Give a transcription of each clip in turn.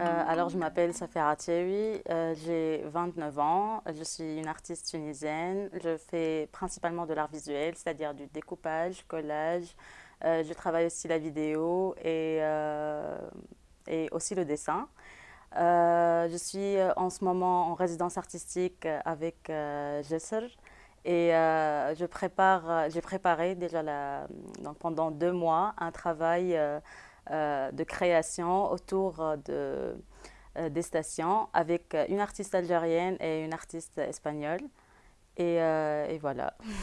Euh, alors, je m'appelle Safira Thiewi, euh, j'ai 29 ans, je suis une artiste tunisienne. Je fais principalement de l'art visuel, c'est-à-dire du découpage, collage. Euh, je travaille aussi la vidéo et, et aussi le dessin. je suis en ce moment en résidence artistique avec Jesser et je prépare, j'ai préparé déjà pendant deux mois un travail euh, de création autour de, euh, des stations avec une artiste algérienne et une artiste espagnole. Euh, et voilà.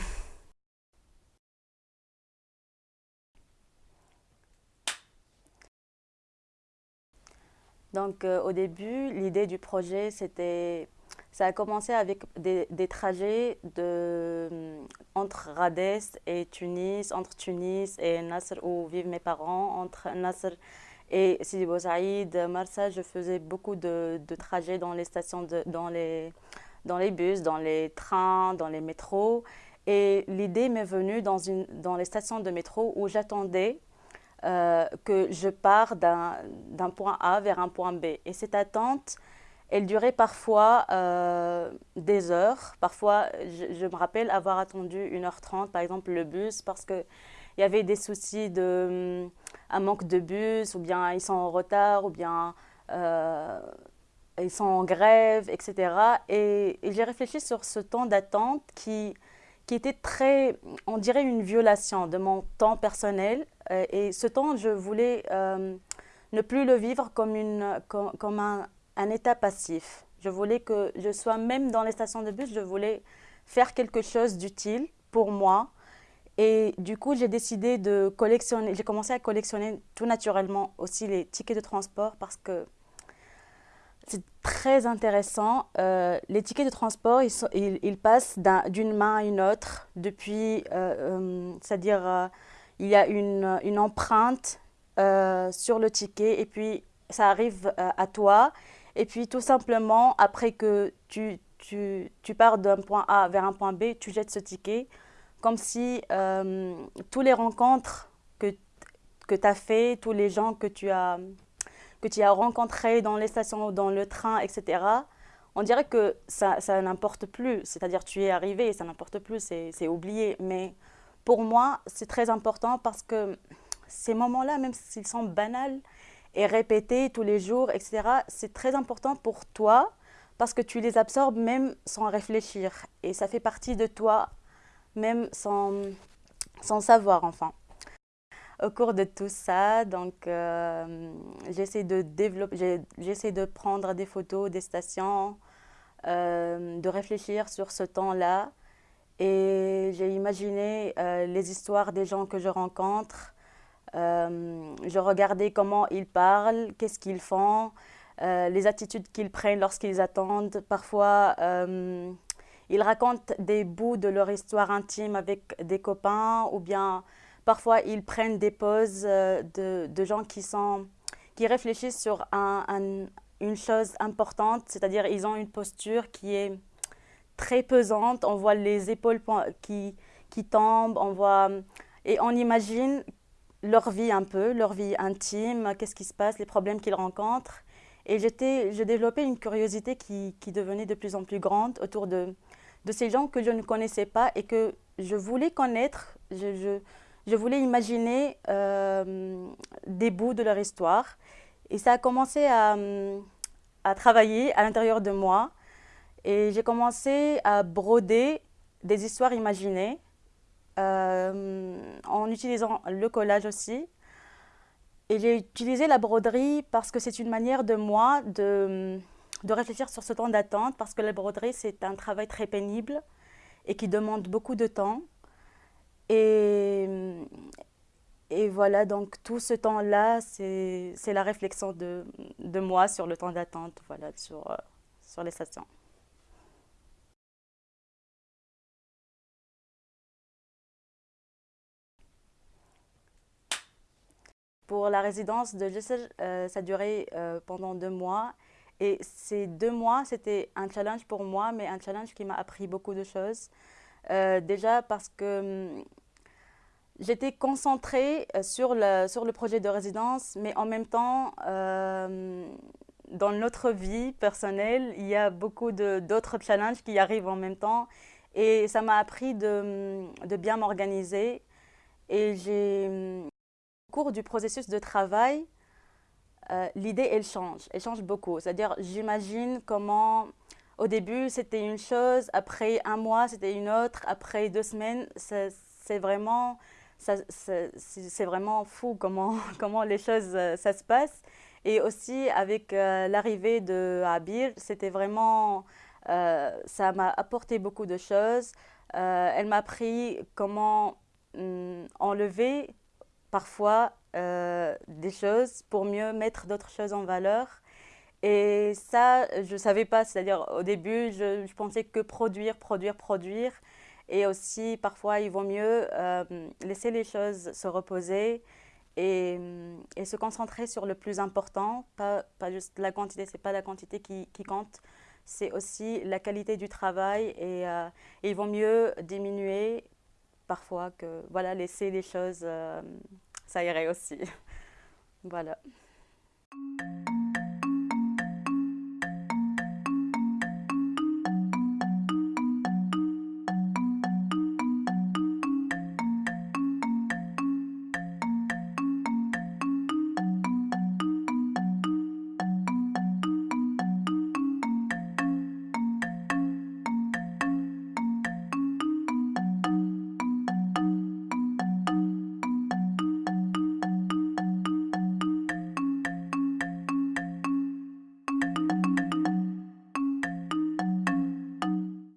Donc au début, l'idée du projet, c'était ça a commencé avec des, des trajets de, entre Rades et Tunis, entre Tunis et Nasser où vivent mes parents, entre Nasser et Sidi Bou Saïd, Marsa, je faisais beaucoup de, de, trajets dans les stations, de, dans, les, dans les bus, dans les trains, dans les métros. Et l'idée m'est venue dans, une, dans les stations de métro où j'attendais euh, que je pars d'un point A vers un point B. Et cette attente, elle durait parfois euh, des heures. Parfois, je, me rappelle avoir attendu 1h30, par exemple, le bus, parce qu'il y avait des soucis de hum, un manque de bus, ou bien ils sont en retard, ou bien euh, ils sont en grève, etc. Et, j'ai réfléchi sur ce temps d'attente qui, qui était très, on dirait, une violation de mon temps personnel. Euh, et ce temps, je voulais ne plus le vivre comme, une, comme un un état passif. Je voulais que je sois même dans les stations de bus, je voulais faire quelque chose d'utile pour moi. Et du coup, j'ai décidé de collectionner, j'ai commencé à collectionner tout naturellement aussi les tickets de transport parce que c'est très intéressant. Euh, les tickets de transport, ils, passent d'une main à une autre depuis, euh, euh, c'est-à-dire il y a une empreinte sur le ticket et puis ça arrive à toi et puis tout simplement, après que tu, tu, tu pars d'un point A vers un point B, tu jettes ce ticket, comme si euh, tous les rencontres que, que tu as fait, tous les gens que tu as, que tu as rencontrés dans les stations, dans le train, etc., on dirait que ça, ça n'importe plus. C'est-à-dire tu es arrivé ça n'importe plus, c'est oublié. Mais pour moi, c'est très important parce que ces moments-là, même s'ils sont banals, et répéter tous les jours, etc., c'est très important pour toi parce que tu les absorbes même sans réfléchir. Et ça fait partie de toi, même sans, sans savoir, enfin. Au cours de tout ça, donc euh, j'essaie de développer, j'essaie de prendre des photos des stations, euh, de réfléchir sur ce temps-là. Et j'ai imaginé euh, les histoires des gens que je rencontre, euh, je regardais comment ils parlent, qu'est-ce qu'ils font, euh, les attitudes qu'ils prennent lorsqu'ils attendent. Parfois, euh, ils racontent des bouts de leur histoire intime avec des copains ou bien parfois ils prennent des pauses de, gens qui, sont, qui réfléchissent sur un, une chose importante, c'est-à-dire ils ont une posture qui est très pesante, on voit les épaules qui, qui tombent, on voit, et on imagine leur vie un peu, leur vie intime, qu'est-ce qui se passe, les problèmes qu'ils rencontrent. Et je développais une curiosité qui, qui, devenait de plus en plus grande autour de, de, ces gens que je ne connaissais pas et que je voulais connaître, je, je, voulais imaginer euh, des bouts de leur histoire. Et ça a commencé à, à travailler à l'intérieur de moi. Et j'ai commencé à broder des histoires imaginées en utilisant le collage aussi. Et j'ai utilisé la broderie parce que c'est une manière de moi de, de réfléchir sur ce temps d'attente, parce que la broderie, c'est un travail très pénible et qui demande beaucoup de temps. Et, et voilà, donc tout ce temps-là, c'est la réflexion de, de, moi sur le temps d'attente, voilà, sur, euh, sur les stations. Pour la résidence de Jessel, euh, ça a duré euh, pendant deux mois. Et ces deux mois, c'était un challenge pour moi, mais un challenge qui m'a appris beaucoup de choses. Euh, déjà parce que hum, j'étais concentrée sur le, sur le projet de résidence, mais en même temps, dans notre vie personnelle, il y a beaucoup d'autres challenges qui arrivent en même temps. Et ça m'a appris de, de bien m'organiser. Et j'ai, au cours du processus de travail, euh, l'idée, elle change. Elle change beaucoup. C'est-à-dire, j'imagine comment, au début, c'était une chose, après un mois, c'était une autre, après deux semaines, c'est vraiment, vraiment fou comment, comment les choses, euh, ça se passe. Et aussi, avec euh, l'arrivée de Abir, c'était vraiment, ça m'a apporté beaucoup de choses. elle m'a appris comment hum, enlever parfois euh, des choses pour mieux mettre d'autres choses en valeur. Et ça, je ne savais pas, c'est-à-dire au début, je, pensais que produire, produire, produire. Et aussi, parfois, il vaut mieux euh, laisser les choses se reposer et, et, se concentrer sur le plus important, pas, pas juste la quantité, ce n'est pas la quantité qui, qui compte, c'est aussi la qualité du travail. Et, euh, il vaut mieux diminuer parfois que voilà, laisser les choses ça irait aussi. voilà.